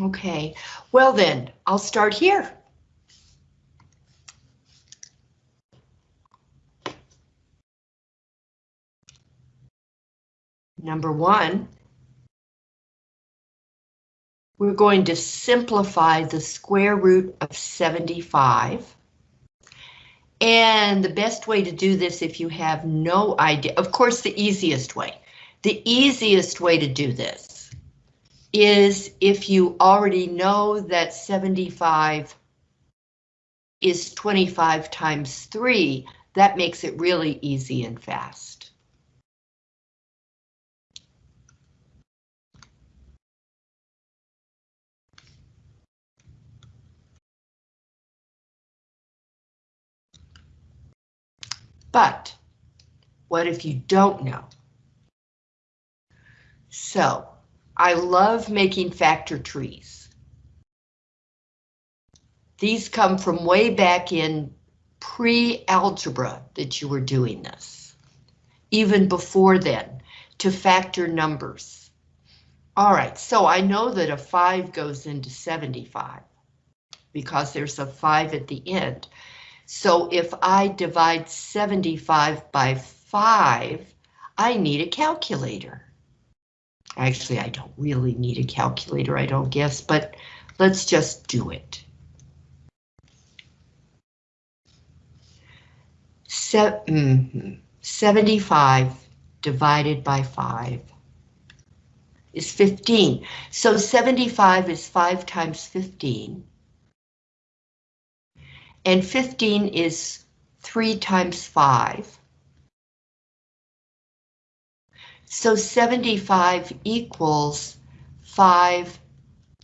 Okay, well then, I'll start here. Number one, we're going to simplify the square root of 75. And the best way to do this if you have no idea, of course, the easiest way. The easiest way to do this is if you already know that 75 is 25 times 3, that makes it really easy and fast. But what if you don't know? So I love making factor trees. These come from way back in pre-algebra that you were doing this. Even before then, to factor numbers. All right, so I know that a 5 goes into 75 because there's a 5 at the end. So if I divide 75 by 5, I need a calculator. Actually, I don't really need a calculator, I don't guess, but let's just do it. Se mm -hmm. 75 divided by 5 is 15. So 75 is 5 times 15 and 15 is 3 times 5. So 75 equals 5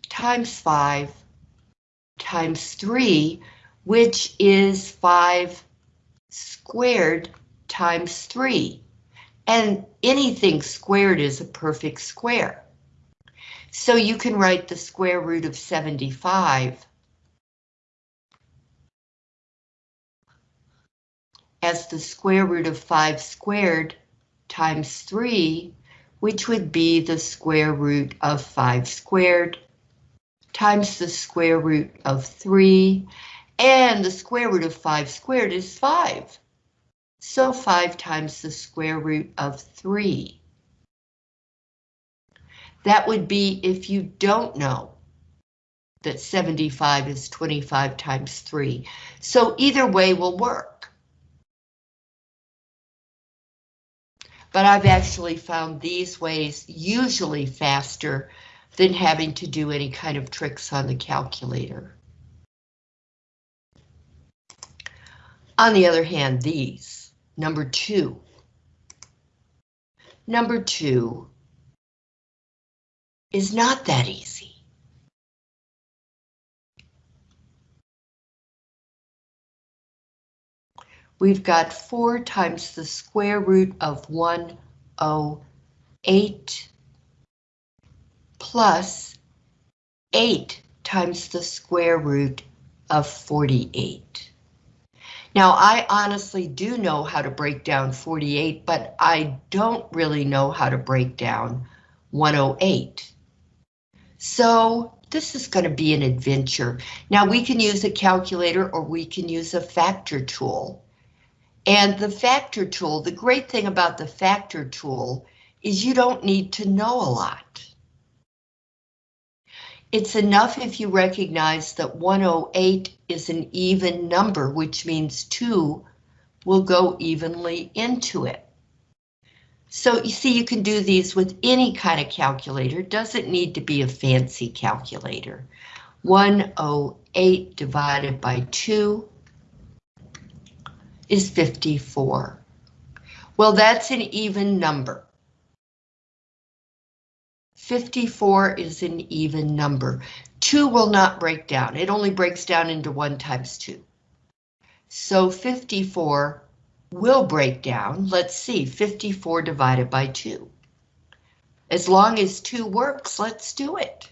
times 5 times 3, which is 5 squared times 3. And anything squared is a perfect square. So you can write the square root of 75 as the square root of 5 squared times 3, which would be the square root of 5 squared times the square root of 3, and the square root of 5 squared is 5. So 5 times the square root of 3. That would be if you don't know that 75 is 25 times 3. So either way will work. But I've actually found these ways usually faster than having to do any kind of tricks on the calculator. On the other hand, these, number two. Number two is not that easy. We've got 4 times the square root of 108 plus 8 times the square root of 48. Now, I honestly do know how to break down 48, but I don't really know how to break down 108. So this is going to be an adventure. Now, we can use a calculator or we can use a factor tool. And the factor tool, the great thing about the factor tool is you don't need to know a lot. It's enough if you recognize that 108 is an even number, which means 2 will go evenly into it. So you see, you can do these with any kind of calculator. Doesn't need to be a fancy calculator. 108 divided by 2 is 54. Well, that's an even number. 54 is an even number. 2 will not break down. It only breaks down into 1 times 2. So 54 will break down. Let's see, 54 divided by 2. As long as 2 works, let's do it.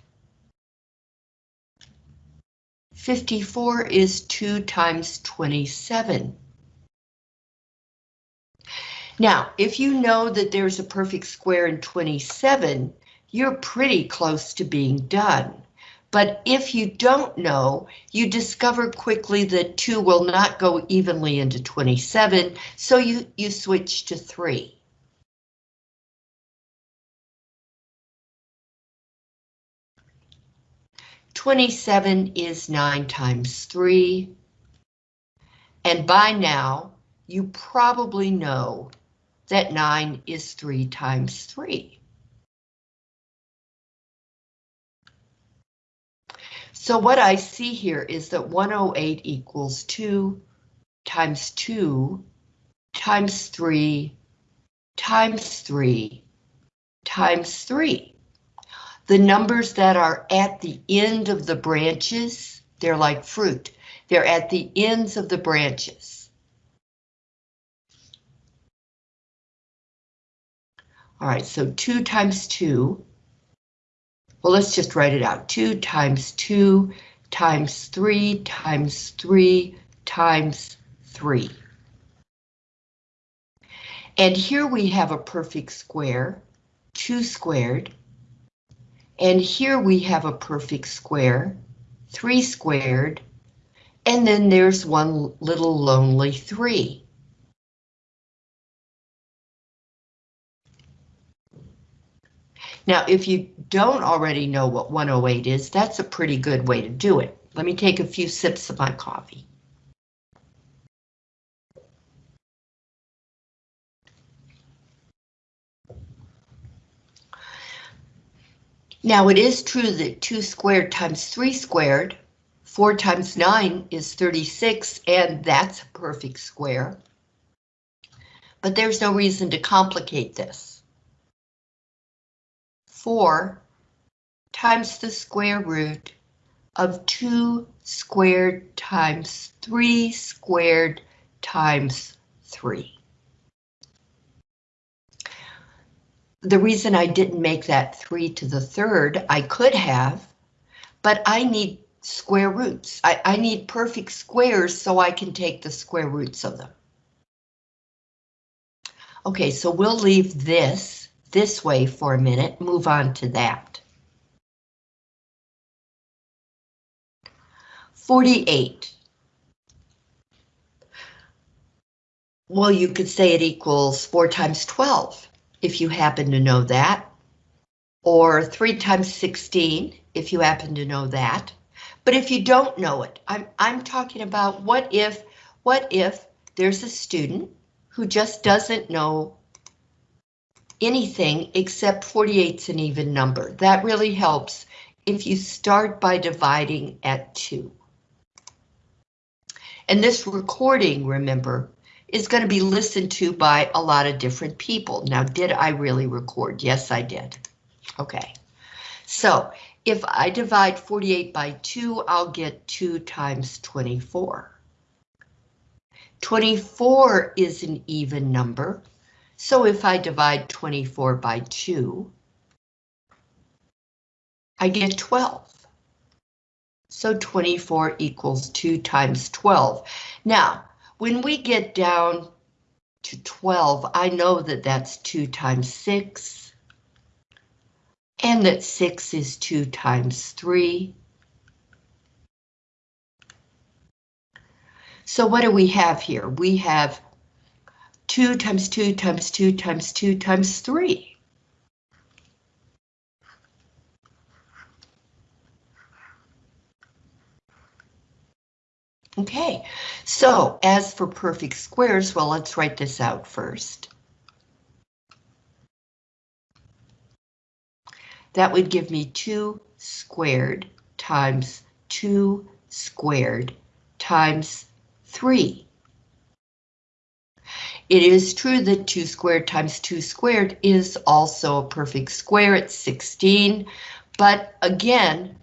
54 is 2 times 27. Now, if you know that there's a perfect square in 27, you're pretty close to being done. But if you don't know, you discover quickly that 2 will not go evenly into 27, so you, you switch to 3. Twenty-seven is nine times three. And by now, you probably know that 9 is 3 times 3. So what I see here is that 108 equals 2 times 2 times 3 times 3 times 3. The numbers that are at the end of the branches, they're like fruit. They're at the ends of the branches. All right, so 2 times 2. Well, let's just write it out. 2 times 2 times 3 times 3 times 3. And here we have a perfect square, 2 squared. And here we have a perfect square, 3 squared. And then there's one little lonely 3. Now, if you don't already know what 108 is, that's a pretty good way to do it. Let me take a few sips of my coffee. Now it is true that 2 squared times 3 squared, 4 times 9 is 36, and that's a perfect square. But there's no reason to complicate this. 4 times the square root of 2 squared times 3 squared times 3. The reason I didn't make that 3 to the third, I could have, but I need square roots. I, I need perfect squares so I can take the square roots of them. Okay, so we'll leave this this way for a minute, move on to that. 48. Well, you could say it equals 4 times 12, if you happen to know that. Or 3 times 16, if you happen to know that. But if you don't know it, I'm, I'm talking about what if, what if there's a student who just doesn't know anything except 48's an even number. That really helps if you start by dividing at 2. And this recording, remember, is going to be listened to by a lot of different people. Now, did I really record? Yes, I did. Okay. So, if I divide 48 by 2, I'll get 2 times 24. 24 is an even number, so if I divide 24 by 2, I get 12. So 24 equals 2 times 12. Now, when we get down to 12, I know that that's 2 times 6, and that 6 is 2 times 3. So what do we have here? We have 2 times 2 times 2 times 2 times 3. Okay, so as for perfect squares, well, let's write this out first. That would give me 2 squared times 2 squared times 3. It is true that 2 squared times 2 squared is also a perfect square at 16, but again,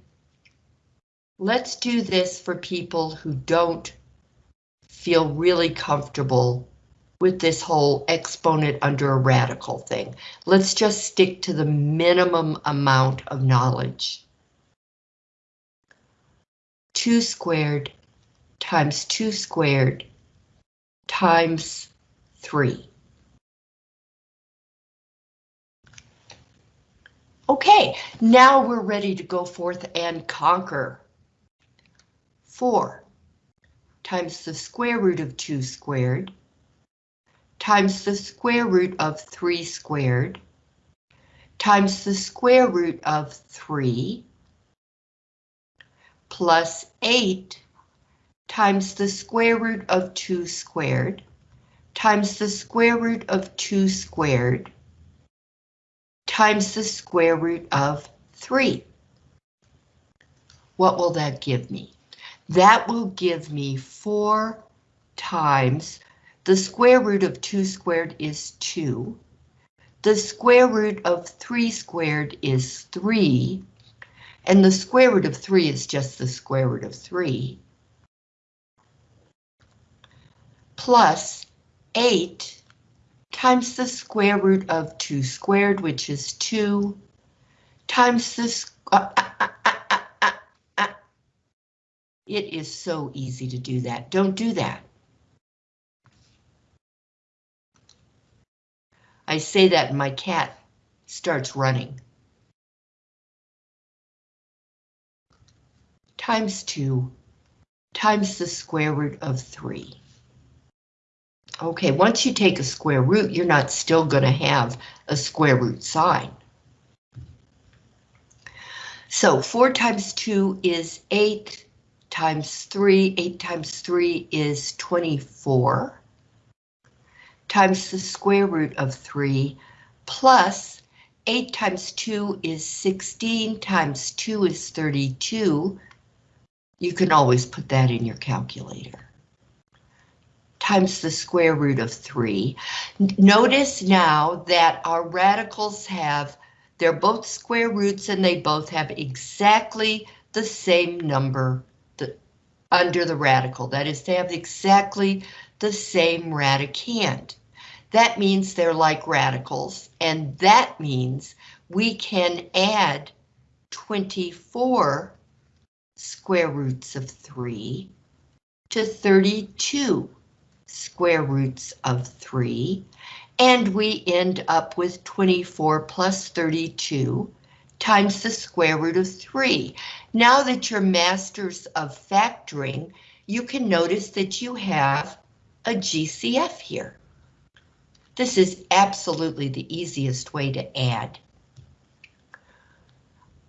let's do this for people who don't feel really comfortable with this whole exponent under a radical thing. Let's just stick to the minimum amount of knowledge. 2 squared times 2 squared times 3. Okay, now we're ready to go forth and conquer. 4 times the square root of 2 squared times the square root of 3 squared times the square root of 3 plus 8 times the square root of 2 squared times the square root of 2 squared times the square root of 3. What will that give me? That will give me 4 times the square root of 2 squared is 2. The square root of 3 squared is 3. And the square root of 3 is just the square root of 3. Plus 8 times the square root of 2 squared, which is 2, times the... Uh, uh, uh, it is so easy to do that. Don't do that. I say that and my cat starts running. Times 2 times the square root of 3. Okay, once you take a square root, you're not still going to have a square root sign. So 4 times 2 is 8 times 3. 8 times 3 is 24 times the square root of 3 plus 8 times 2 is 16 times 2 is 32. You can always put that in your calculator times the square root of 3. Notice now that our radicals have, they're both square roots and they both have exactly the same number the, under the radical. That is, they have exactly the same radicand. That means they're like radicals, and that means we can add 24 square roots of 3 to 32 square roots of 3, and we end up with 24 plus 32 times the square root of 3. Now that you're masters of factoring, you can notice that you have a GCF here. This is absolutely the easiest way to add.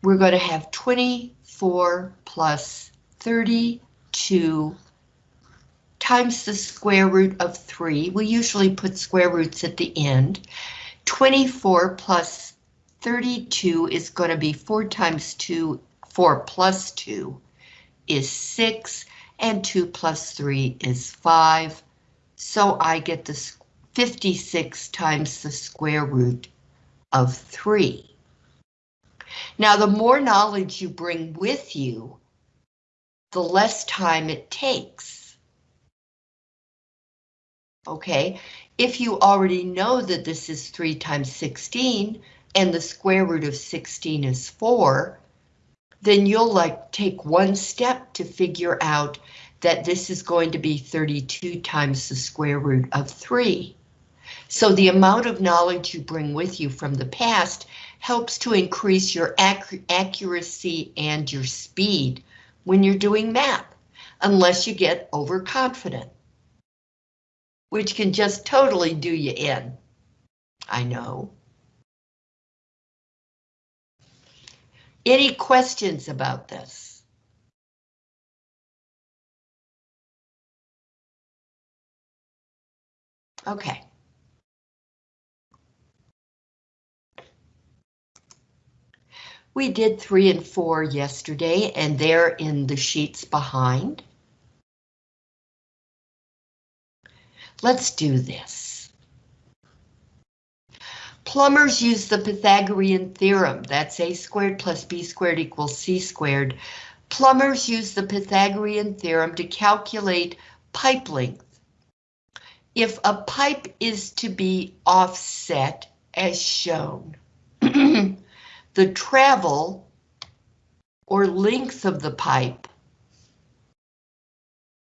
We're going to have 24 plus 32 times the square root of 3. We usually put square roots at the end. 24 plus 32 is going to be 4 times 2, 4 plus 2 is 6, and 2 plus 3 is 5. So I get the 56 times the square root of 3. Now, the more knowledge you bring with you, the less time it takes okay? If you already know that this is 3 times 16 and the square root of 16 is 4, then you'll like take one step to figure out that this is going to be 32 times the square root of 3. So the amount of knowledge you bring with you from the past helps to increase your ac accuracy and your speed when you're doing math, unless you get overconfident which can just totally do you in. I know. Any questions about this? Okay. We did three and four yesterday, and they're in the sheets behind. Let's do this. Plumbers use the Pythagorean theorem. That's a squared plus b squared equals c squared. Plumbers use the Pythagorean theorem to calculate pipe length. If a pipe is to be offset as shown, the travel or length of the pipe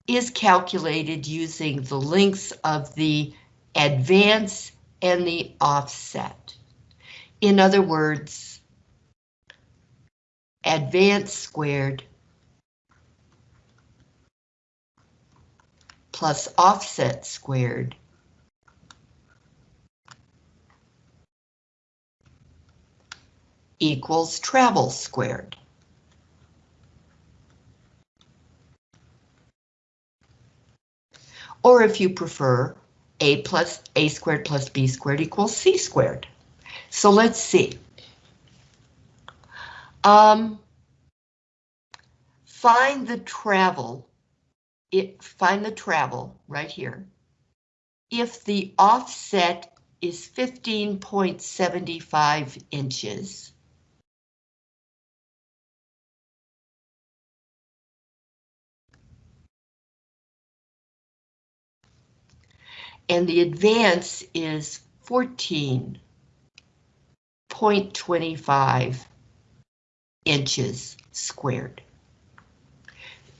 is calculated using the lengths of the advance and the offset. In other words, advance squared plus offset squared equals travel squared. Or if you prefer, a plus a squared plus b squared equals c squared. So let's see. Um, find the travel, it, find the travel right here. If the offset is 15.75 inches, and the advance is 14.25 inches squared.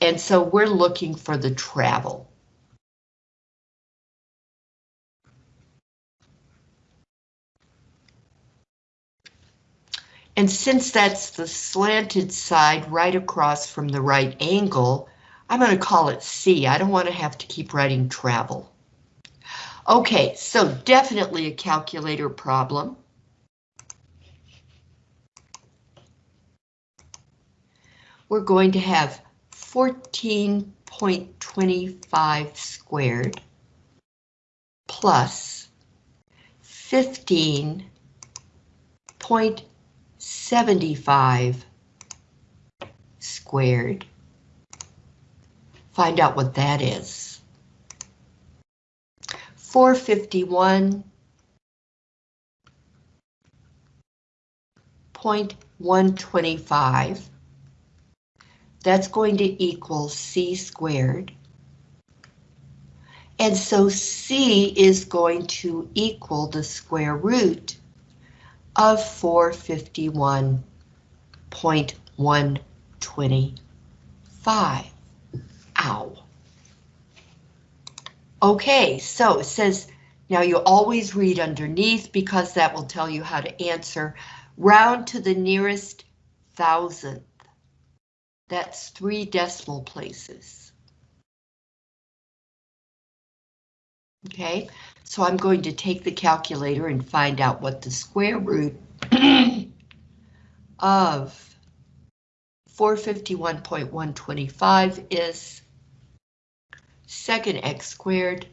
And so we're looking for the travel. And since that's the slanted side right across from the right angle, I'm going to call it C. I don't want to have to keep writing travel. Okay, so definitely a calculator problem. We're going to have 14.25 squared plus 15.75 squared. Find out what that is. 451 point 125. That's going to equal C squared. And so C is going to equal the square root of 451.125. Ow. Okay, so it says, now you always read underneath because that will tell you how to answer. Round to the nearest thousandth. That's three decimal places. Okay, so I'm going to take the calculator and find out what the square root of 451.125 is second x squared,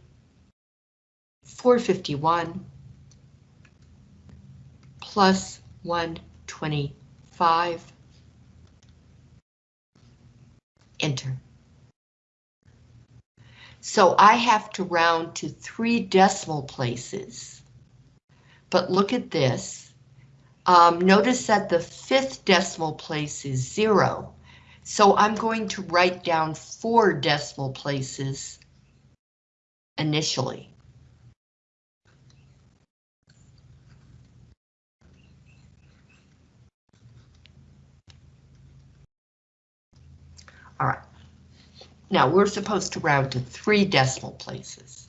451, plus 125, enter. So I have to round to three decimal places. But look at this. Um, notice that the fifth decimal place is zero. So I'm going to write down four decimal places initially. All right. Now we're supposed to round to three decimal places.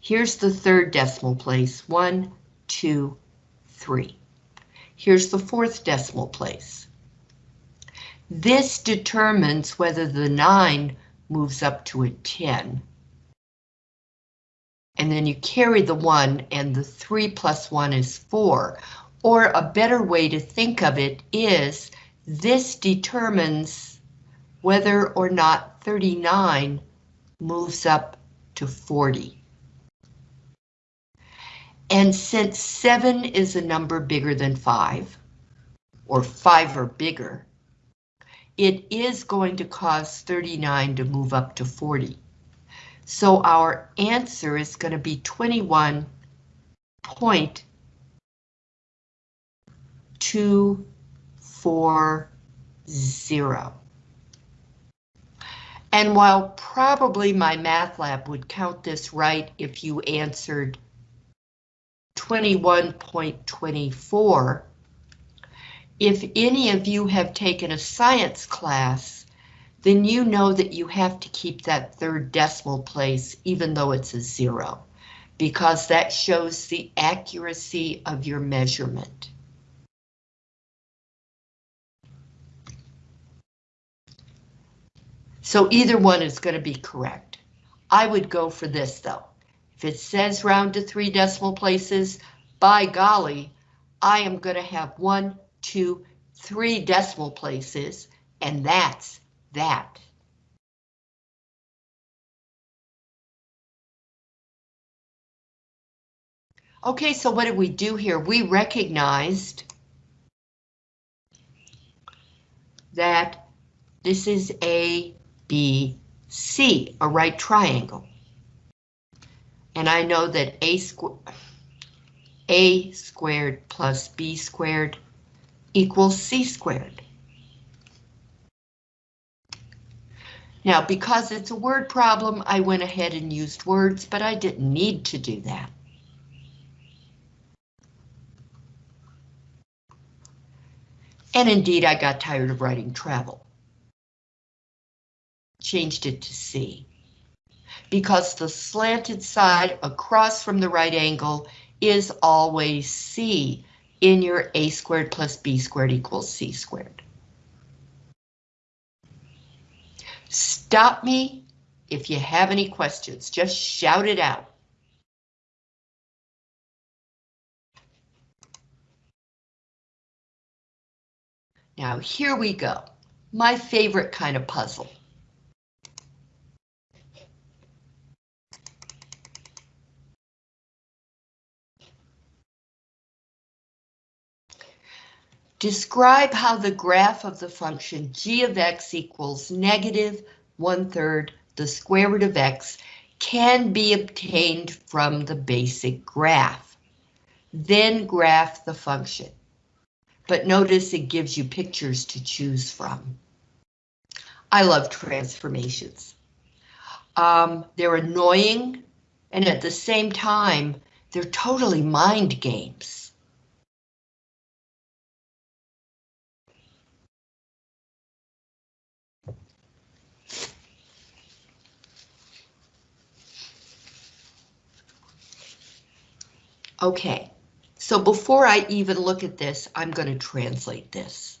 Here's the third decimal place, one, two, three. Here's the fourth decimal place. This determines whether the 9 moves up to a 10. And then you carry the 1 and the 3 plus 1 is 4. Or a better way to think of it is this determines whether or not 39 moves up to 40. And since 7 is a number bigger than 5, or 5 or bigger, it is going to cause 39 to move up to 40. So our answer is going to be 21.240. And while probably MyMathLab would count this right if you answered 21.24, if any of you have taken a science class, then you know that you have to keep that third decimal place even though it's a zero, because that shows the accuracy of your measurement. So either one is going to be correct. I would go for this though. If it says round to three decimal places, by golly, I am going to have one, two, three decimal places, and that's that. Okay, so what did we do here? We recognized that this is A, B, C, a right triangle. And I know that A, squ A squared plus B squared equals C squared. Now, because it's a word problem, I went ahead and used words, but I didn't need to do that. And indeed, I got tired of writing travel. Changed it to C. Because the slanted side across from the right angle is always C in your A squared plus B squared equals C squared. Stop me if you have any questions, just shout it out. Now here we go. My favorite kind of puzzle. Describe how the graph of the function g of x equals negative one-third the square root of x can be obtained from the basic graph. Then graph the function but notice it gives you pictures to choose from. I love transformations. Um, they're annoying, and at the same time, they're totally mind games. Okay, so before I even look at this, I'm going to translate this.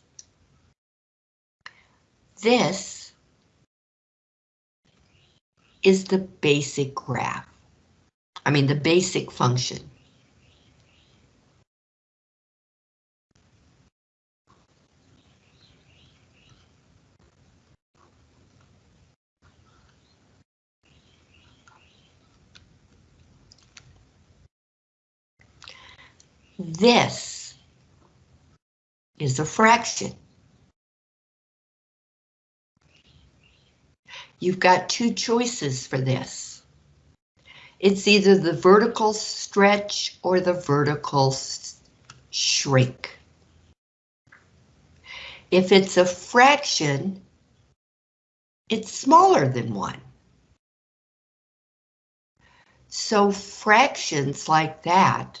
This is the basic graph. I mean, the basic function. This is a fraction. You've got two choices for this. It's either the vertical stretch or the vertical shrink. If it's a fraction, it's smaller than one. So fractions like that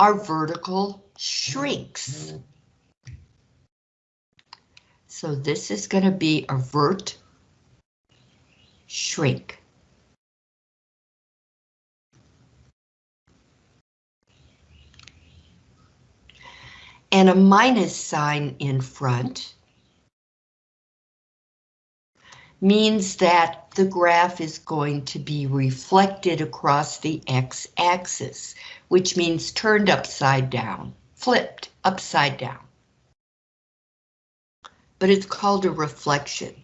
our vertical shrinks. So this is going to be a vert shrink. And a minus sign in front means that the graph is going to be reflected across the x-axis, which means turned upside down, flipped upside down. But it's called a reflection.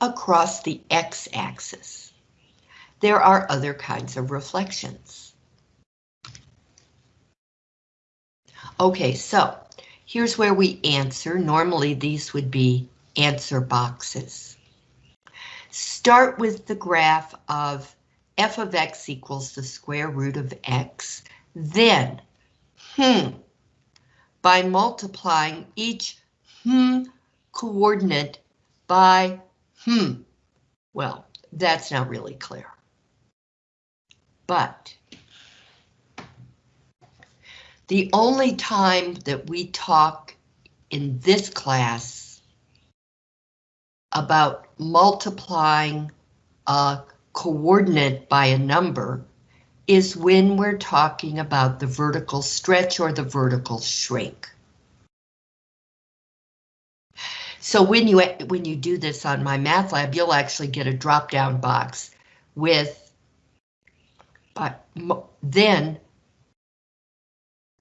Across the x-axis. There are other kinds of reflections. Okay, so Here's where we answer. Normally these would be answer boxes. Start with the graph of f of x equals the square root of x. Then, hmm, by multiplying each hmm coordinate by hmm. Well, that's not really clear. But the only time that we talk in this class about multiplying a coordinate by a number is when we're talking about the vertical stretch or the vertical shrink. So when you when you do this on MyMathLab, you'll actually get a drop-down box with, but then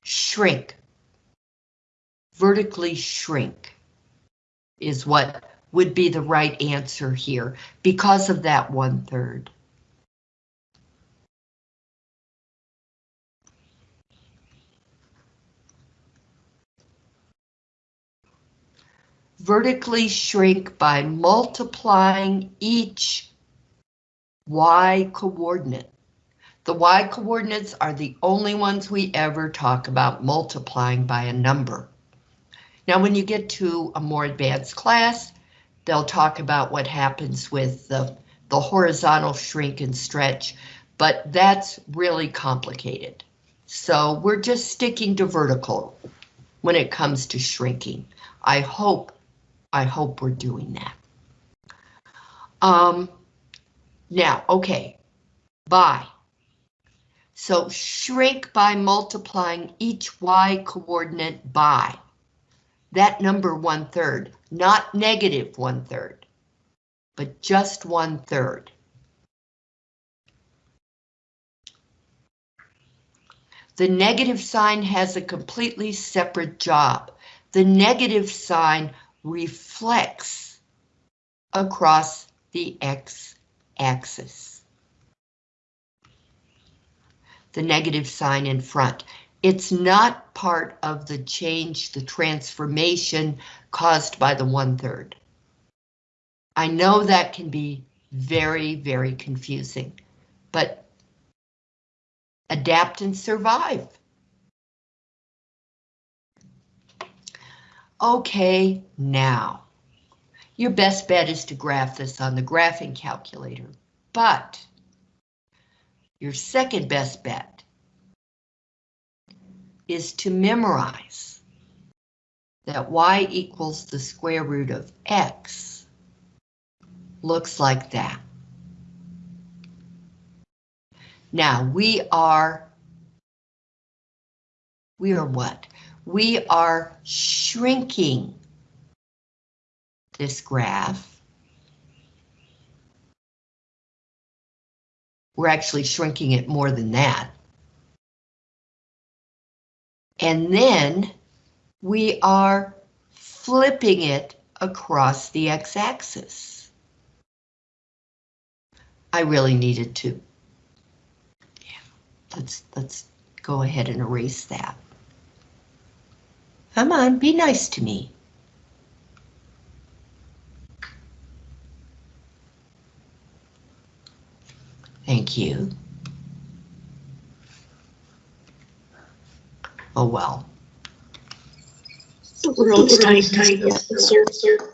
shrink, vertically shrink is what would be the right answer here because of that one third. vertically shrink by multiplying each y coordinate. The y coordinates are the only ones we ever talk about multiplying by a number. Now, when you get to a more advanced class, they'll talk about what happens with the, the horizontal shrink and stretch, but that's really complicated. So we're just sticking to vertical when it comes to shrinking. I hope I hope we're doing that. Um, now, okay, by. So shrink by multiplying each y coordinate by that number one third, not negative one third, but just one third. The negative sign has a completely separate job. The negative sign reflects across the x-axis. The negative sign in front. It's not part of the change, the transformation caused by the one-third. I know that can be very, very confusing, but adapt and survive. Okay, now, your best bet is to graph this on the graphing calculator, but your second best bet is to memorize that y equals the square root of x looks like that. Now we are, we are what? we are shrinking this graph. We're actually shrinking it more than that. And then we are flipping it across the x-axis. I really needed to. Yeah, let's let's go ahead and erase that. Come on, be nice to me. Thank you. Oh well. The world's tight, tight, sir, sir.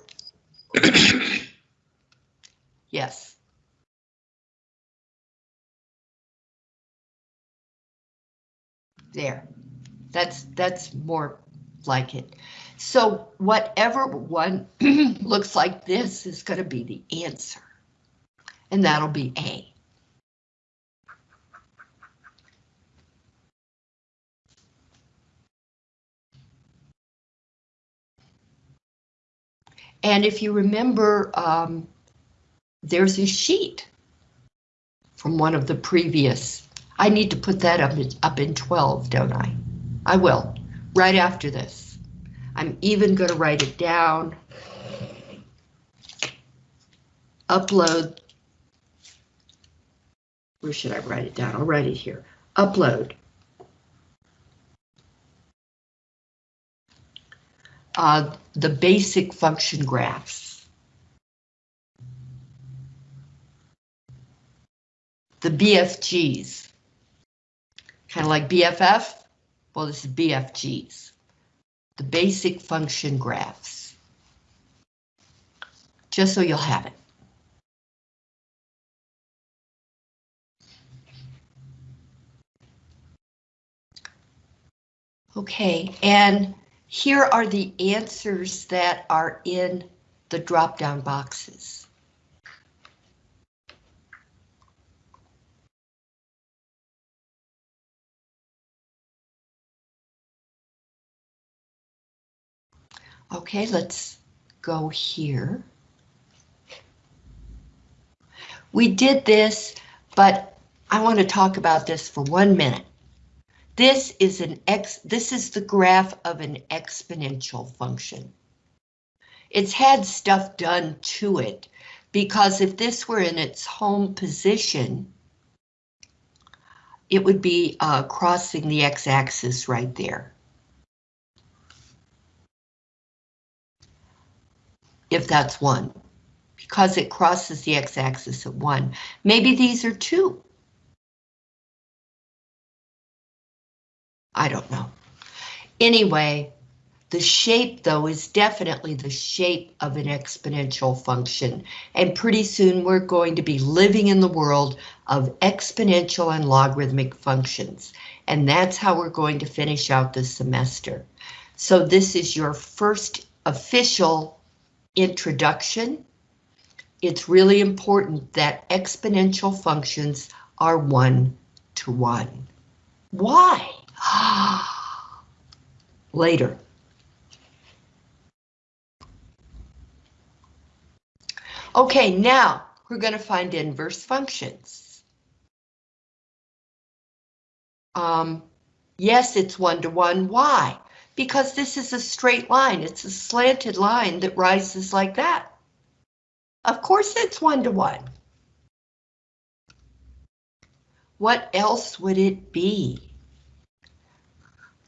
Yes. There. That's that's more like it. So whatever one looks like this is going to be the answer. And that'll be A. And if you remember, um, there's a sheet from one of the previous. I need to put that up, up in 12, don't I? I will right after this. I'm even going to write it down. Upload. Where should I write it down? I'll write it here. Upload. Uh, the basic function graphs. The BFGs. Kind of like BFF, well, this is BFGs, the basic function graphs. Just so you'll have it. Okay, and here are the answers that are in the drop-down boxes. Okay, let's go here. We did this, but I want to talk about this for one minute. This is an x, this is the graph of an exponential function. It's had stuff done to it because if this were in its home position, it would be uh, crossing the x-axis right there. If that's one, because it crosses the x-axis at one. Maybe these are two. I don't know. Anyway, the shape, though, is definitely the shape of an exponential function, and pretty soon we're going to be living in the world of exponential and logarithmic functions, and that's how we're going to finish out the semester. So this is your first official introduction. It's really important that exponential functions are one to one. Why? Later. Okay, now we're going to find inverse functions. Um, yes, it's one-to-one. -one. Why? Because this is a straight line. It's a slanted line that rises like that. Of course it's one-to-one. -one. What else would it be?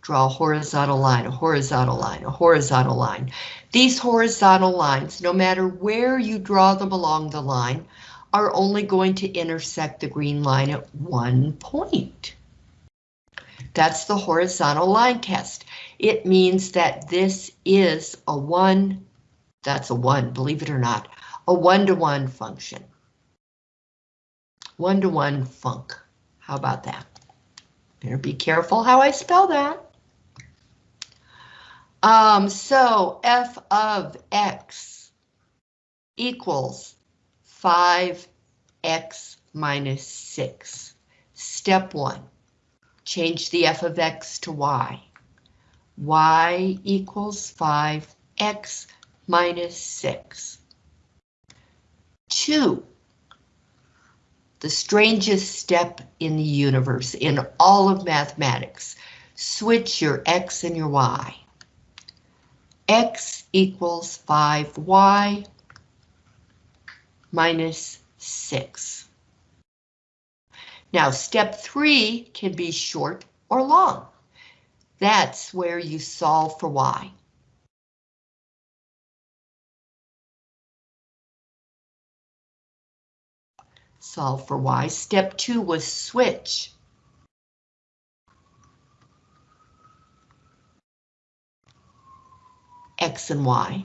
Draw a horizontal line, a horizontal line, a horizontal line. These horizontal lines, no matter where you draw them along the line, are only going to intersect the green line at one point. That's the horizontal line test. It means that this is a one, that's a one, believe it or not, a one-to-one -one function. One-to-one -one funk. How about that? Better be careful how I spell that. Um, so f of x equals 5x minus 6. Step 1. Change the f of x to y. y equals 5x minus 6. 2. The strangest step in the universe, in all of mathematics. Switch your x and your y x equals 5y minus 6. Now, step three can be short or long. That's where you solve for y. Solve for y. Step two was switch. X and Y.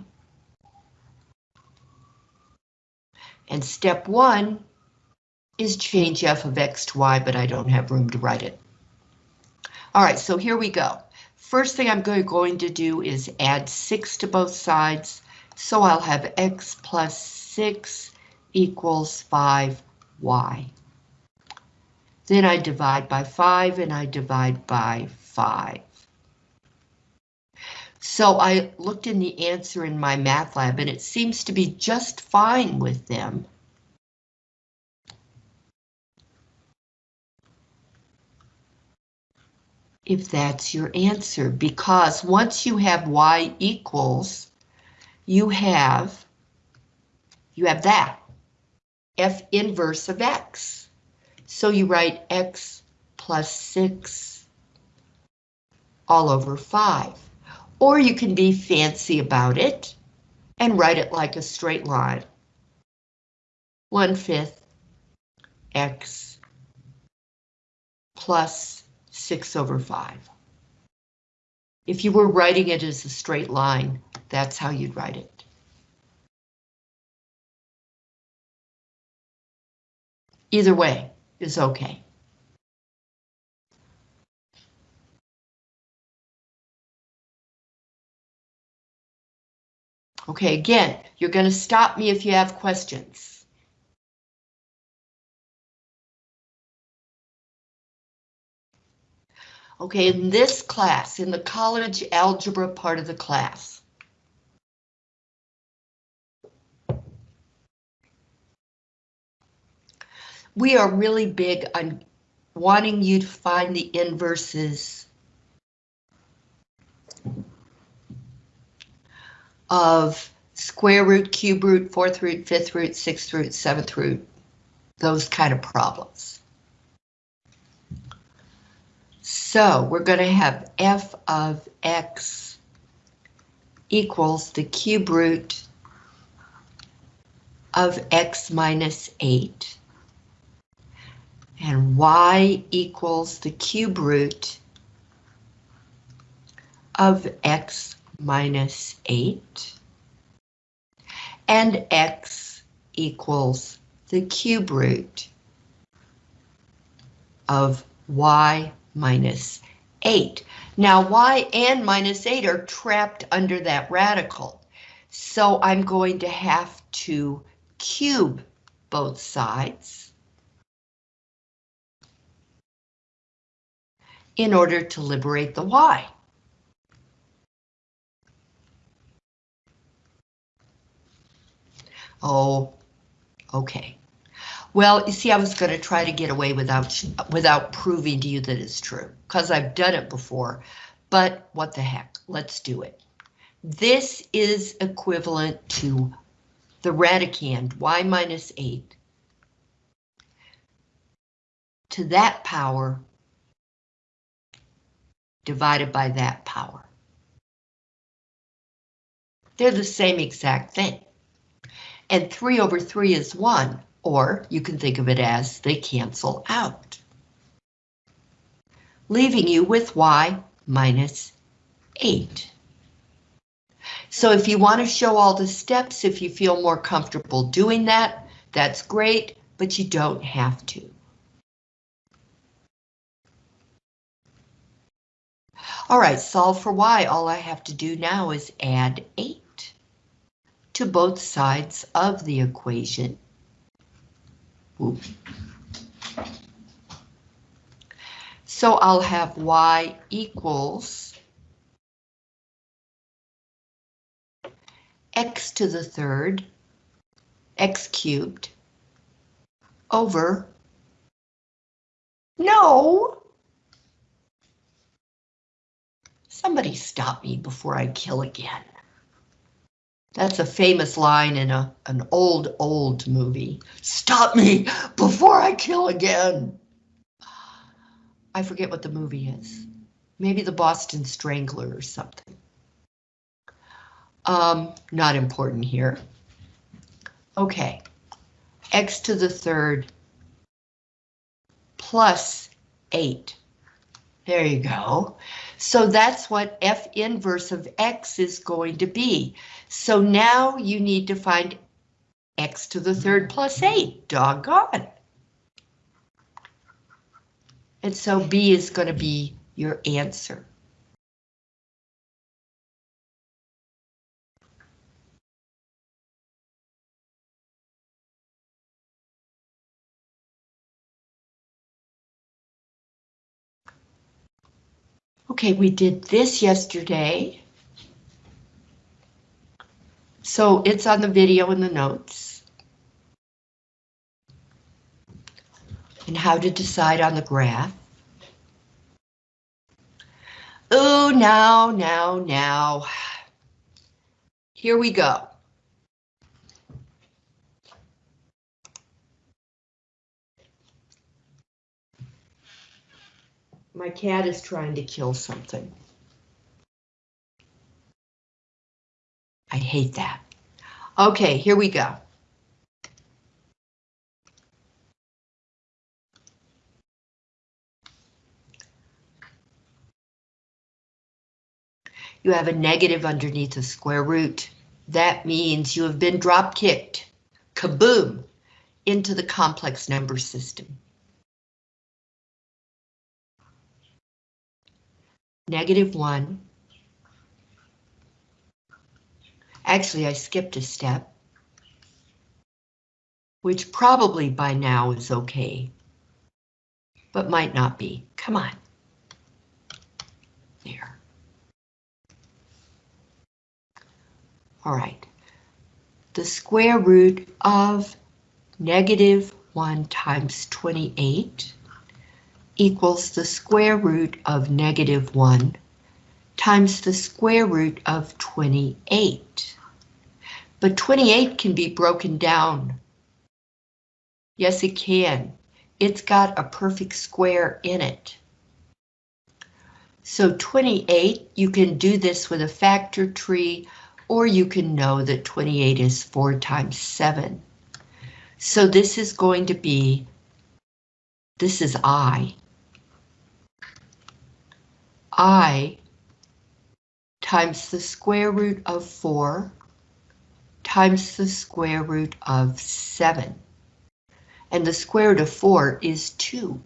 And step one is change f of x to y, but I don't have room to write it. All right, so here we go. First thing I'm going to do is add 6 to both sides, so I'll have x plus 6 equals 5y. Then I divide by 5 and I divide by 5. So I looked in the answer in MyMathLab and it seems to be just fine with them. If that's your answer, because once you have y equals, you have, you have that, f inverse of x. So you write x plus 6 all over 5. Or you can be fancy about it and write it like a straight line. 1 fifth x plus 6 over 5. If you were writing it as a straight line, that's how you'd write it. Either way is okay. Okay, again, you're going to stop me if you have questions. Okay, in this class, in the college algebra part of the class. We are really big on wanting you to find the inverses of square root, cube root, fourth root, fifth root, sixth root, seventh root, those kind of problems. So we're going to have f of x equals the cube root of x minus 8 and y equals the cube root of x minus 8 and x equals the cube root of y minus 8. Now y and minus 8 are trapped under that radical, so I'm going to have to cube both sides in order to liberate the y. Oh, okay. Well, you see, I was going to try to get away without without proving to you that it's true, because I've done it before, but what the heck, let's do it. This is equivalent to the radicand, y minus 8, to that power divided by that power. They're the same exact thing. And 3 over 3 is 1, or you can think of it as they cancel out. Leaving you with y minus 8. So if you want to show all the steps, if you feel more comfortable doing that, that's great, but you don't have to. All right, solve for y. All I have to do now is add 8 to both sides of the equation. So I'll have y equals x to the third, x cubed, over, no! Somebody stop me before I kill again. That's a famous line in a, an old, old movie. Stop me before I kill again. I forget what the movie is. Maybe the Boston Strangler or something. Um, not important here. Okay, x to the third plus 8. There you go. So that's what f inverse of x is going to be. So now you need to find x to the third plus 8. Doggone. And so B is going to be your answer. Okay, we did this yesterday. So it's on the video in the notes. And how to decide on the graph. Oh, now, now, now. Here we go. My cat is trying to kill something. I hate that. Okay, here we go. You have a negative underneath a square root. That means you have been drop kicked, kaboom, into the complex number system. Negative 1. Actually, I skipped a step. Which probably by now is okay. But might not be. Come on. There. All right. The square root of negative 1 times 28 equals the square root of negative 1 times the square root of 28. But 28 can be broken down. Yes, it can. It's got a perfect square in it. So 28, you can do this with a factor tree, or you can know that 28 is 4 times 7. So this is going to be, this is I. I times the square root of 4 times the square root of 7. And the square root of 4 is 2.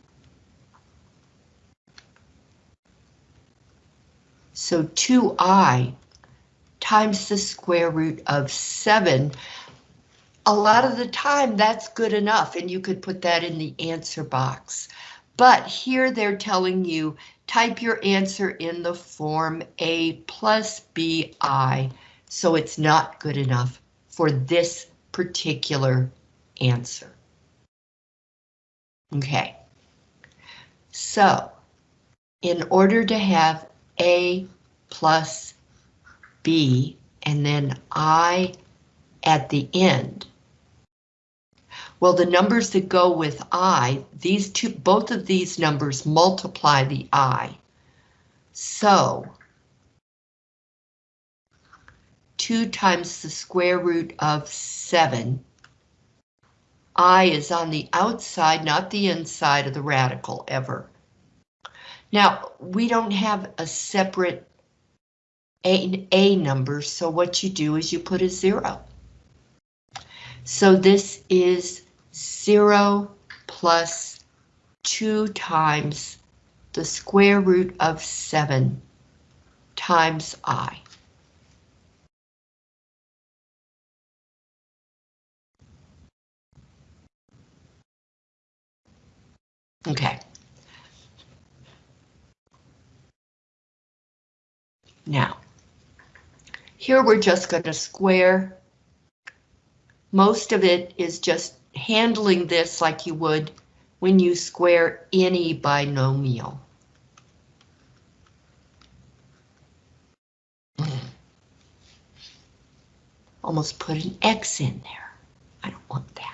So 2i times the square root of 7. A lot of the time that's good enough and you could put that in the answer box. But here they're telling you type your answer in the form A plus BI, so it's not good enough for this particular answer. Okay, so in order to have A plus B and then I at the end, well, the numbers that go with I, these two, both of these numbers multiply the I. So 2 times the square root of 7. I is on the outside, not the inside of the radical ever. Now, we don't have a separate a, a number, so what you do is you put a zero. So this is 0 plus 2 times the square root of 7 times i. Okay. Now, here we're just going to square. Most of it is just handling this like you would when you square any binomial. Almost put an X in there. I don't want that.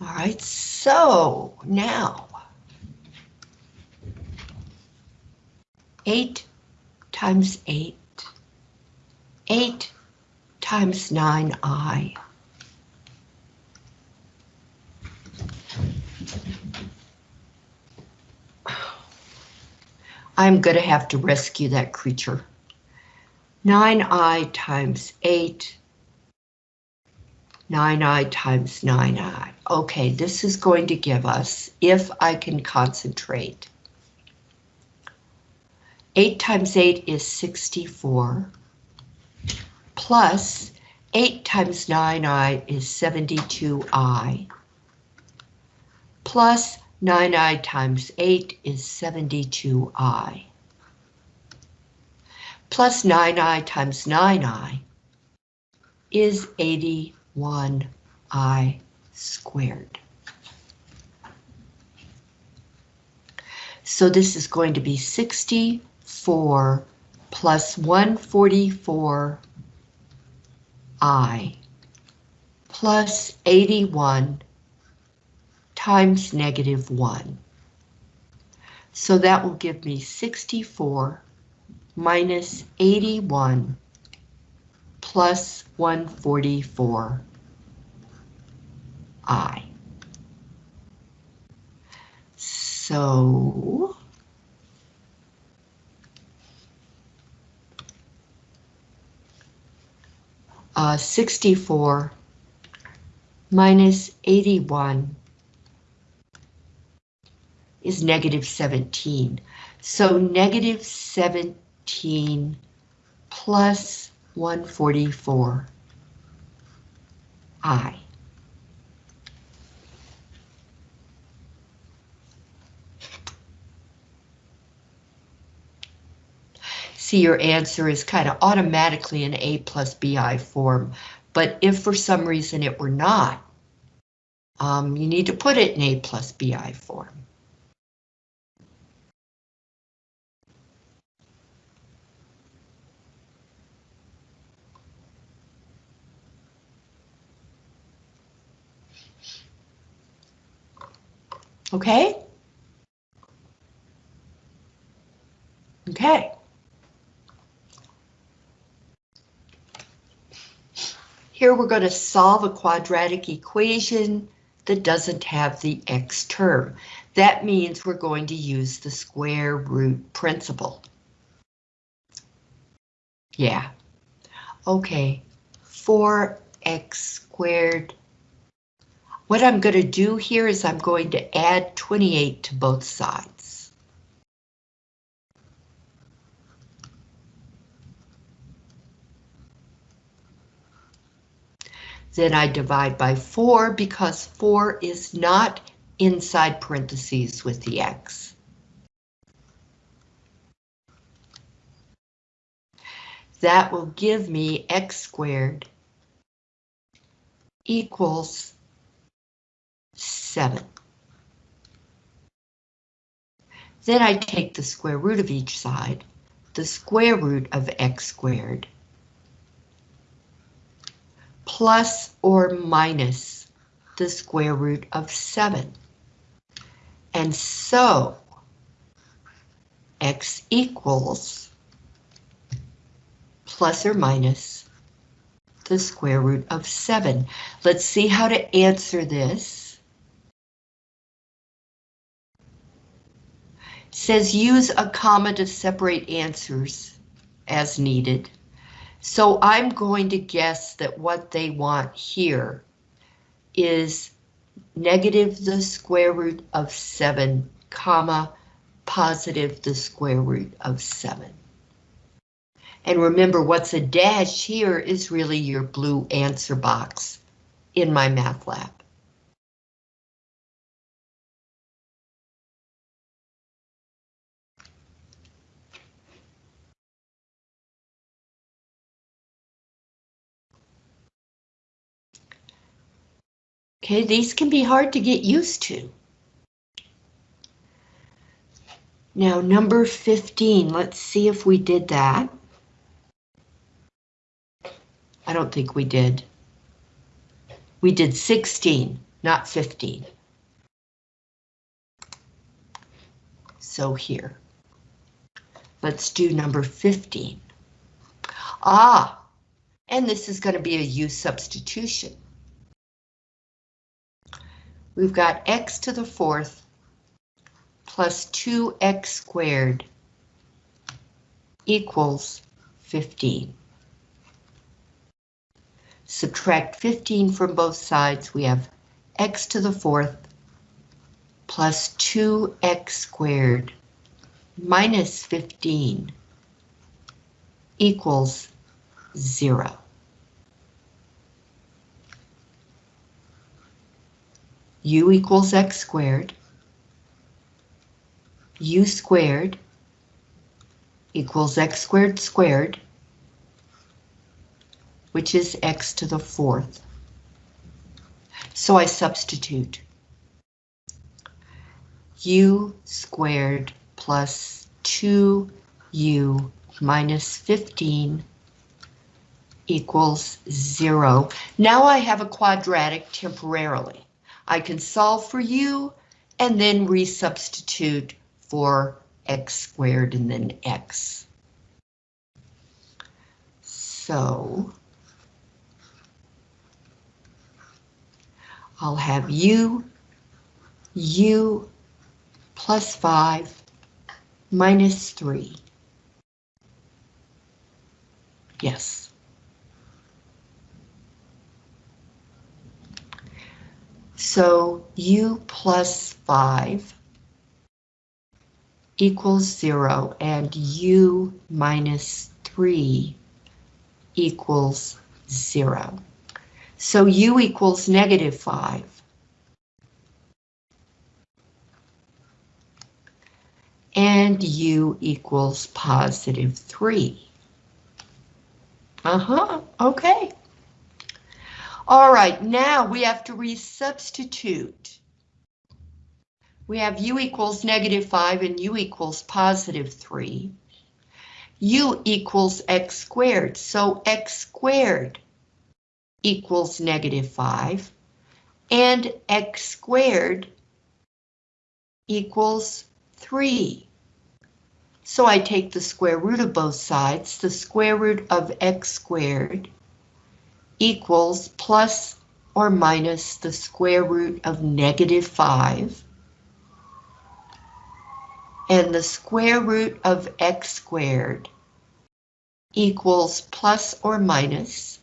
All right, so now 8 times 8, 8 times 9i. I'm going to have to rescue that creature. 9i times 8, 9i times 9i. Okay, this is going to give us, if I can concentrate, 8 times 8 is 64, plus 8 times 9i is 72i, plus 9i times 8 is 72i, plus 9i times 9i is 81i squared. So this is going to be 60 4 plus 144 I plus 81 times negative 1. So that will give me 64 minus 81 plus 144 I. So uh, 64 minus 81 is negative 17. So negative 17 plus 144 I. see your answer is kind of automatically in A plus BI form. But if for some reason it were not, um, you need to put it in A plus BI form. Okay? Okay. Here we're going to solve a quadratic equation that doesn't have the x term. That means we're going to use the square root principle. Yeah. Okay, 4x squared. What I'm going to do here is I'm going to add 28 to both sides. Then I divide by 4 because 4 is not inside parentheses with the x. That will give me x squared equals 7. Then I take the square root of each side, the square root of x squared, plus or minus the square root of 7. And so, x equals plus or minus the square root of 7. Let's see how to answer this. says use a comma to separate answers as needed. So I'm going to guess that what they want here is negative the square root of 7, comma, positive the square root of 7. And remember, what's a dash here is really your blue answer box in MyMathLab. Okay, these can be hard to get used to. Now, number 15, let's see if we did that. I don't think we did. We did 16, not 15. So here. Let's do number 15. Ah, and this is going to be a u substitution. We've got x to the fourth plus 2x squared equals 15. Subtract 15 from both sides, we have x to the fourth plus 2x squared minus 15 equals 0. U equals x squared, u squared equals x squared squared, which is x to the fourth. So I substitute u squared plus 2u minus 15 equals 0. Now I have a quadratic temporarily. I can solve for u and then resubstitute for x squared and then x. So I'll have u, u plus 5 minus 3. Yes. So u plus 5 equals 0 and u minus 3 equals 0. So u equals negative 5. and u equals positive 3. Uh-huh, okay. All right, now we have to resubstitute. We have u equals negative 5 and u equals positive 3. u equals x squared, so x squared equals negative 5, and x squared equals 3. So I take the square root of both sides, the square root of x squared equals plus or minus the square root of negative 5. And the square root of x squared equals plus or minus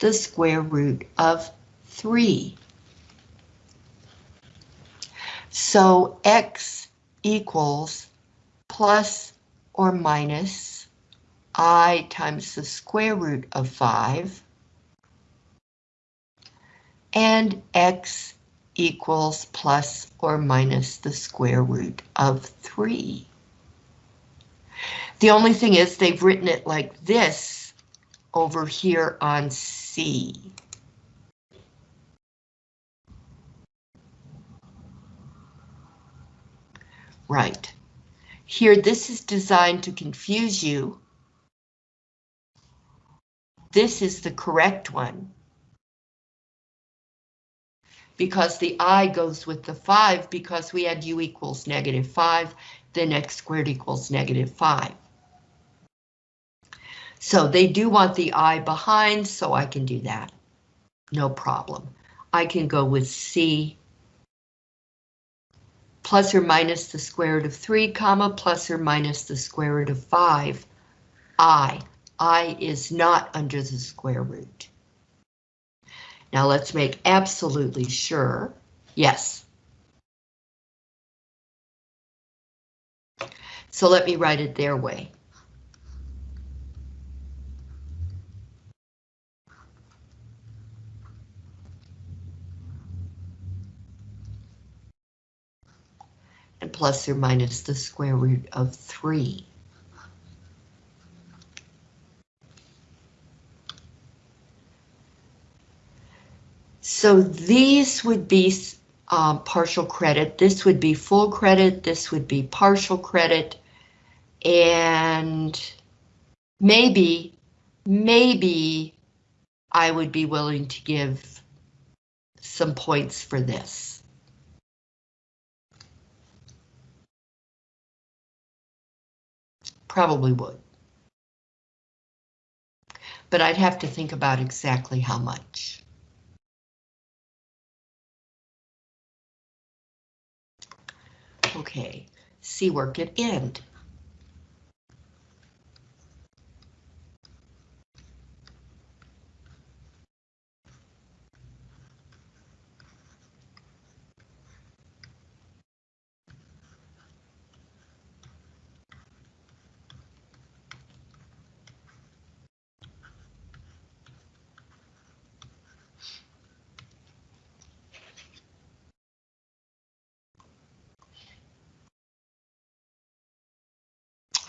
the square root of 3. So x equals plus or minus i times the square root of 5 and x equals plus or minus the square root of 3. The only thing is they've written it like this over here on C. Right. Here, this is designed to confuse you. This is the correct one. Because the i goes with the 5 because we had u equals negative 5, then x squared equals negative 5. So they do want the i behind, so I can do that. No problem. I can go with C plus or minus the square root of 3, comma, plus or minus the square root of 5. I. I is not under the square root. Now let's make absolutely sure. Yes. So let me write it their way. and plus or minus the square root of 3. So these would be um, partial credit, this would be full credit, this would be partial credit, and maybe, maybe I would be willing to give some points for this. Probably would. But I'd have to think about exactly how much. Okay, see work at end.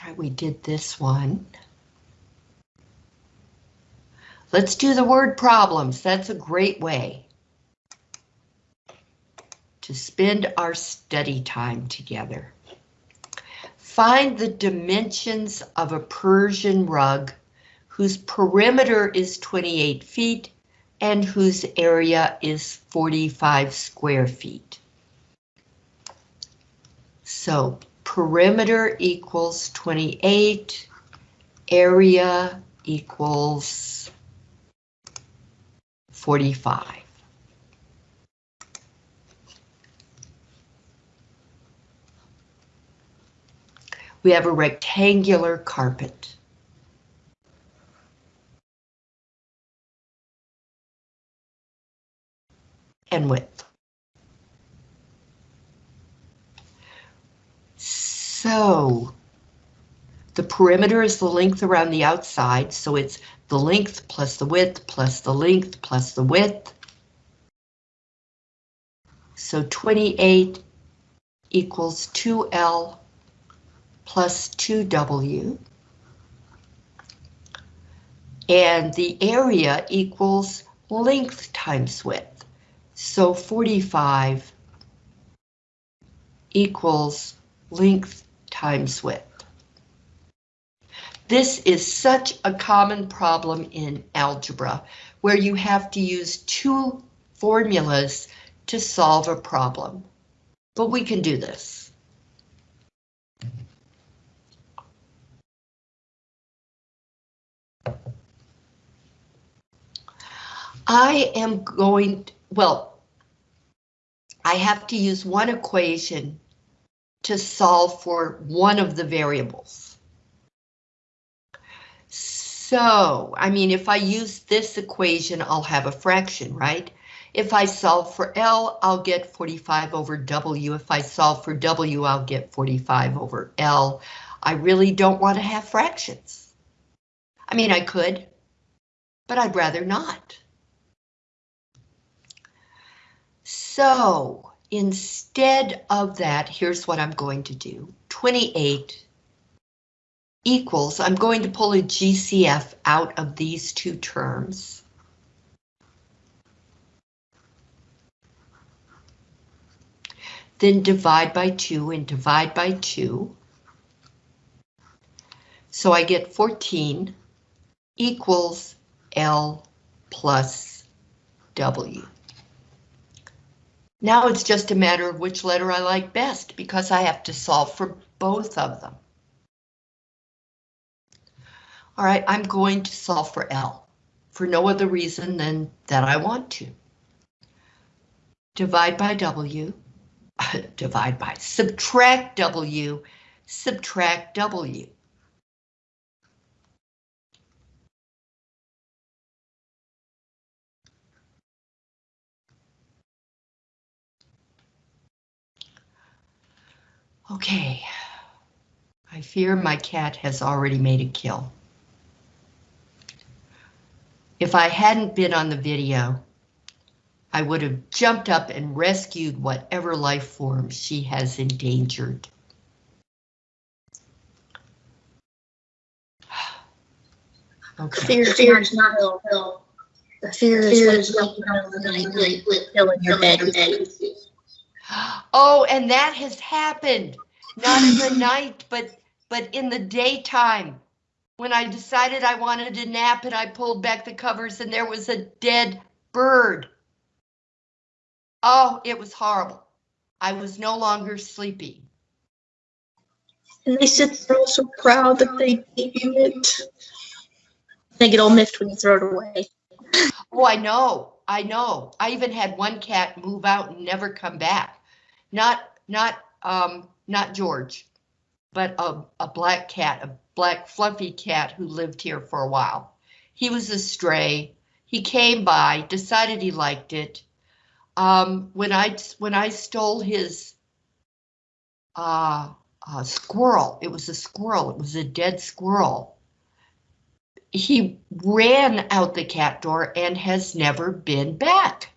All right, we did this one. Let's do the word problems. That's a great way to spend our study time together. Find the dimensions of a Persian rug whose perimeter is 28 feet and whose area is 45 square feet. So perimeter equals 28, area equals 45. We have a rectangular carpet. And width. So the perimeter is the length around the outside, so it's the length plus the width plus the length plus the width. So 28 equals 2L plus 2W. And the area equals length times width. So 45 equals length times width. This is such a common problem in algebra where you have to use two formulas to solve a problem. But we can do this. I am going, well, I have to use one equation to solve for one of the variables. So, I mean, if I use this equation, I'll have a fraction, right? If I solve for L, I'll get 45 over W. If I solve for W, I'll get 45 over L. I really don't want to have fractions. I mean, I could, but I'd rather not. So, instead of that, here's what I'm going to do. 28 equals, I'm going to pull a GCF out of these two terms. Then divide by 2 and divide by 2. So I get 14 equals L plus W. Now it's just a matter of which letter I like best because I have to solve for both of them. All right, I'm going to solve for L for no other reason than that I want to. Divide by W, divide by, subtract W, subtract W. Okay, I fear my cat has already made a kill. If I hadn't been on the video, I would have jumped up and rescued whatever life form she has endangered. Okay. Fear, fear is not ill. The fear is what's waking up in the night with filling your bed with sleep. Oh, and that has happened. Not in the night, but but in the daytime. When I decided I wanted to nap and I pulled back the covers and there was a dead bird. Oh, it was horrible. I was no longer sleepy. And they sit there all so proud that they gave you it. They get all miffed when you throw it away. Oh, I know, I know. I even had one cat move out and never come back. Not, not, um, not George, but a, a black cat, a black fluffy cat who lived here for a while. He was a stray. He came by, decided he liked it. Um, when I when I stole his uh, uh, squirrel, it was a squirrel. It was a dead squirrel. He ran out the cat door and has never been back.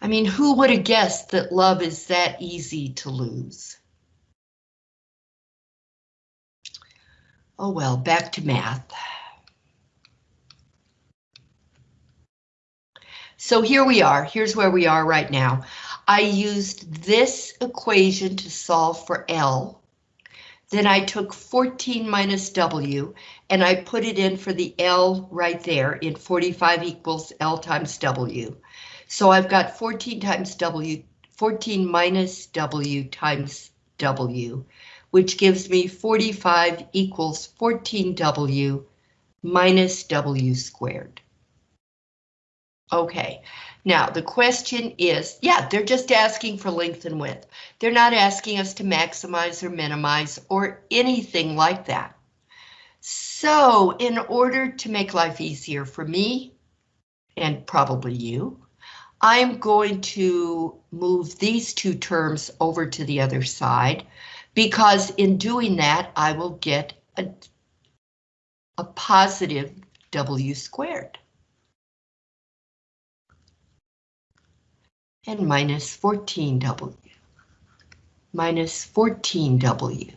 I mean, who would have guessed that love is that easy to lose? Oh well, back to math. So here we are, here's where we are right now. I used this equation to solve for L. Then I took 14 minus W and I put it in for the L right there in 45 equals L times W. So I've got 14 times W, 14 minus W times W, which gives me 45 equals 14W minus W squared. Okay, now the question is, yeah, they're just asking for length and width. They're not asking us to maximize or minimize or anything like that. So in order to make life easier for me, and probably you, I'm going to move these two terms over to the other side because in doing that, I will get a, a positive W squared. and minus 14W. Minus 14W.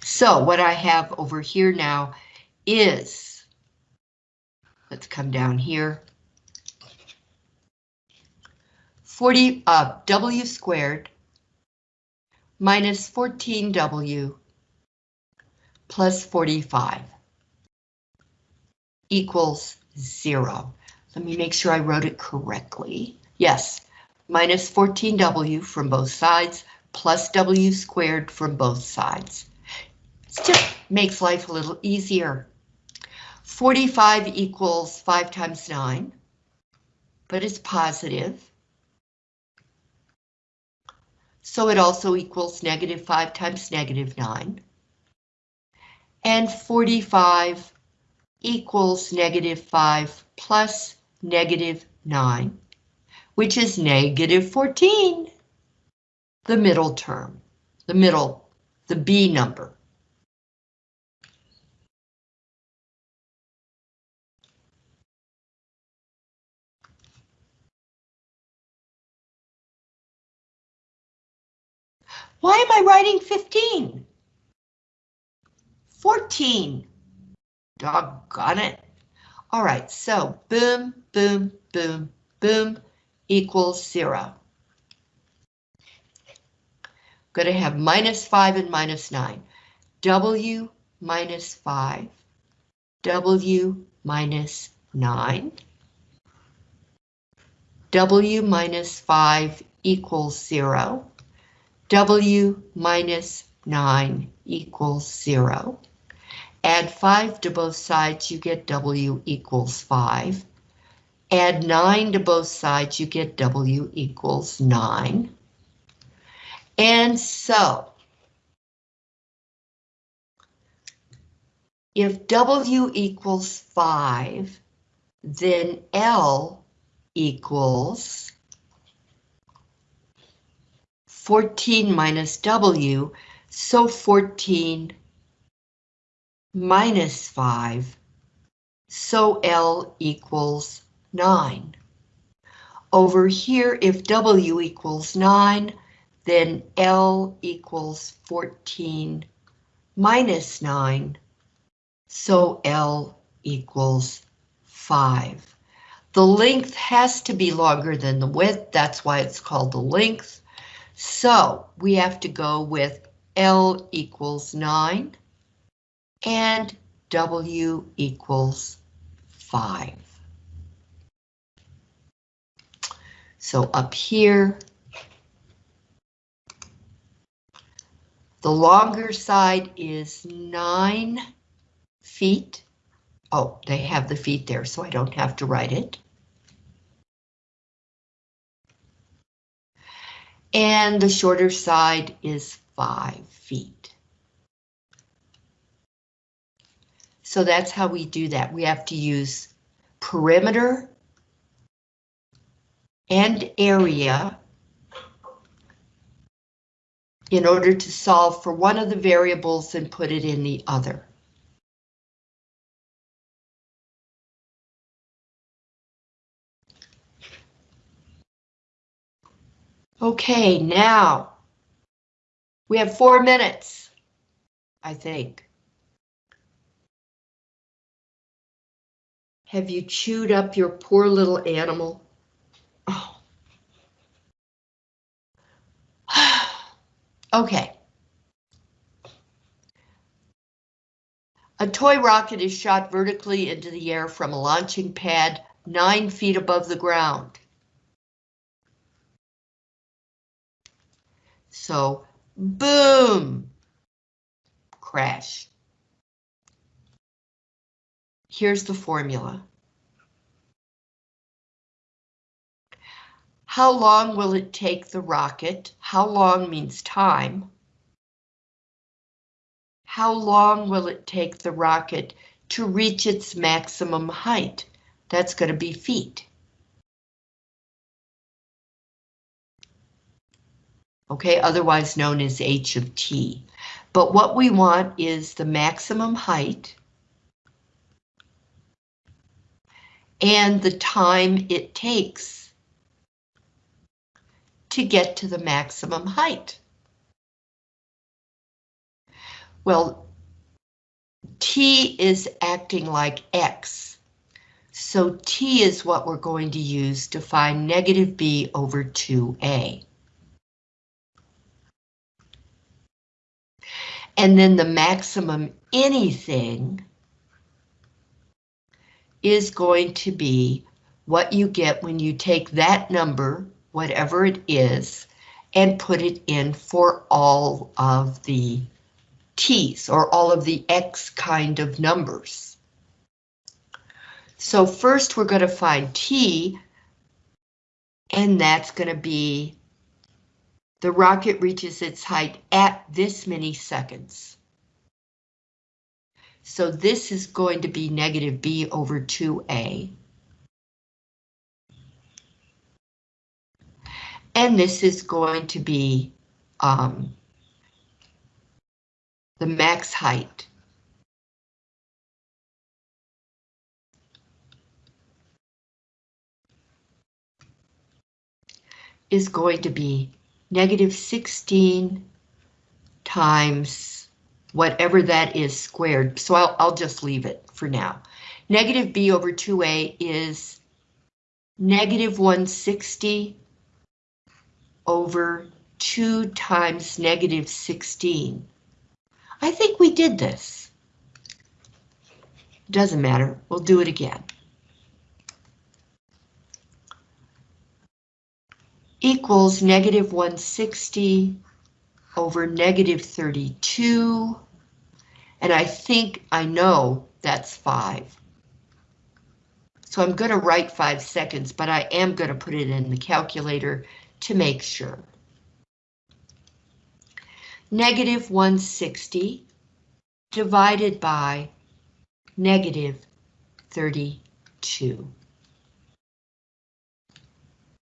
So what I have over here now is, let's come down here, 40, uh, W squared minus 14W plus 45 equals zero. Let me make sure I wrote it correctly. Yes, minus 14W from both sides plus W squared from both sides. It just makes life a little easier. 45 equals 5 times 9, but it's positive. So it also equals negative 5 times negative 9. And 45 equals negative 5 plus negative 9, which is negative 14. The middle term, the middle, the B number. Why am I writing 15? 14. Doggone it. All right, so boom, boom, boom, boom equals zero. Going to have minus 5 and minus 9. W minus 5. W minus 9. W minus 5 equals 0. W minus 9 equals 0. Add 5 to both sides, you get W equals 5. Add 9 to both sides, you get W equals 9. And so, if W equals 5, then L equals 14 minus W, so 14 minus 5, so L equals 9. Over here, if W equals 9, then L equals 14 minus 9, so L equals 5. The length has to be longer than the width, that's why it's called the length. So we have to go with L equals 9 and W equals 5. So up here, the longer side is 9 feet. Oh, they have the feet there, so I don't have to write it. And the shorter side is five feet. So that's how we do that. We have to use perimeter and area in order to solve for one of the variables and put it in the other. Okay, now we have four minutes, I think. Have you chewed up your poor little animal? Oh. okay. A toy rocket is shot vertically into the air from a launching pad nine feet above the ground. So boom, crash. Here's the formula. How long will it take the rocket? How long means time. How long will it take the rocket to reach its maximum height? That's going to be feet. Okay, otherwise known as h of t. But what we want is the maximum height and the time it takes to get to the maximum height? Well, t is acting like x. So t is what we're going to use to find negative b over 2a. And then the maximum anything is going to be what you get when you take that number, whatever it is, and put it in for all of the t's or all of the x kind of numbers. So first we're going to find t, and that's going to be the rocket reaches its height at this many seconds. So this is going to be negative b over 2a. And this is going to be um, the max height. is going to be negative 16 times whatever that is squared. So I'll, I'll just leave it for now. Negative b over 2a is negative 160 over 2 times negative 16. I think we did this. Doesn't matter, we'll do it again. Equals negative 160 over negative 32. And I think I know that's 5. So I'm going to write 5 seconds, but I am going to put it in the calculator to make sure. Negative 160 divided by negative 32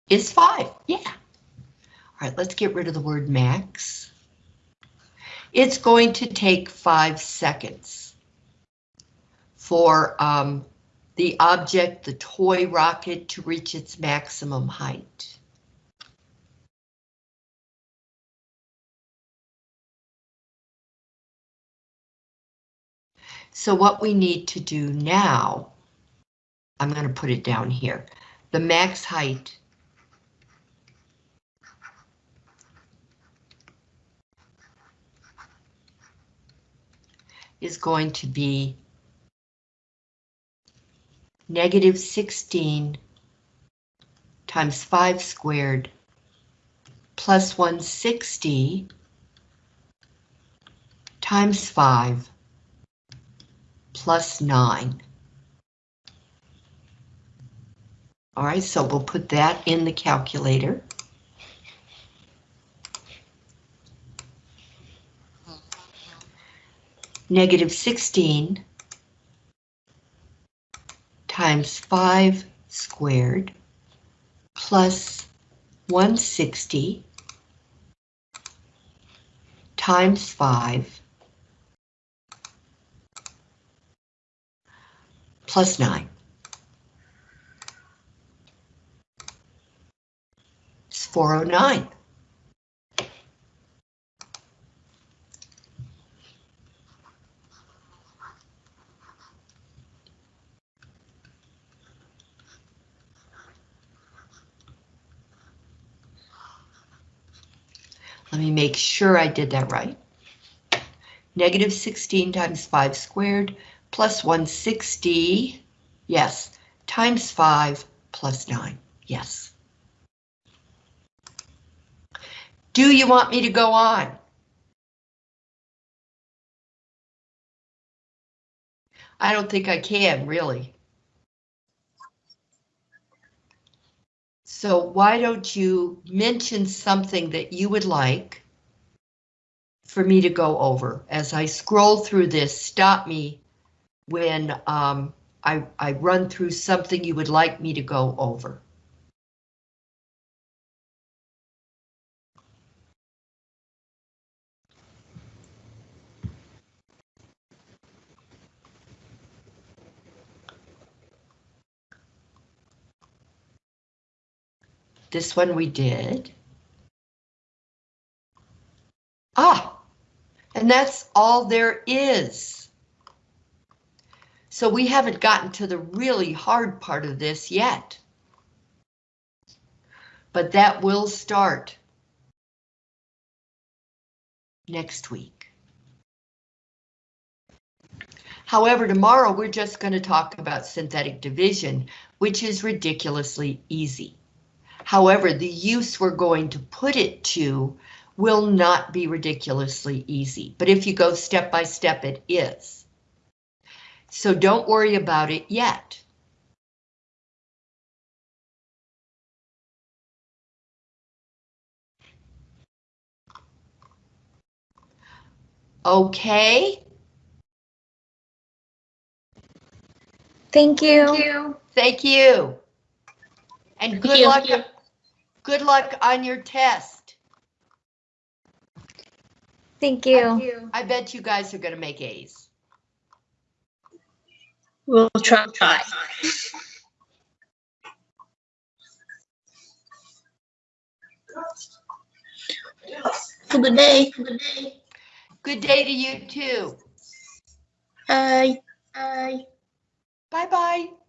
is 5. Yeah. All right, let's get rid of the word max. It's going to take 5 seconds for um, the object, the toy rocket, to reach its maximum height. So what we need to do now, I'm going to put it down here, the max height is going to be negative 16 times 5 squared plus 160 times 5 plus 9. All right, so we'll put that in the calculator. Negative 16 times 5 squared plus 160 times 5 plus 9. It's 409. Make sure I did that right. Negative 16 times 5 squared plus 160, yes, times 5 plus 9, yes. Do you want me to go on? I don't think I can, really. So why don't you mention something that you would like for me to go over. As I scroll through this, stop me when um, I, I run through something you would like me to go over. This one we did. Ah, and that's all there is. So we haven't gotten to the really hard part of this yet. But that will start next week. However, tomorrow we're just going to talk about synthetic division, which is ridiculously easy. However, the use we're going to put it to will not be ridiculously easy, but if you go step by step, it is. So don't worry about it yet. Okay, Thank you. thank you. Thank you. And good you. luck, good luck on your test. Thank you. I bet you guys are gonna make A's. We'll try. try. Good day. Good day. Good day to you too. Bye. Bye. Bye-bye.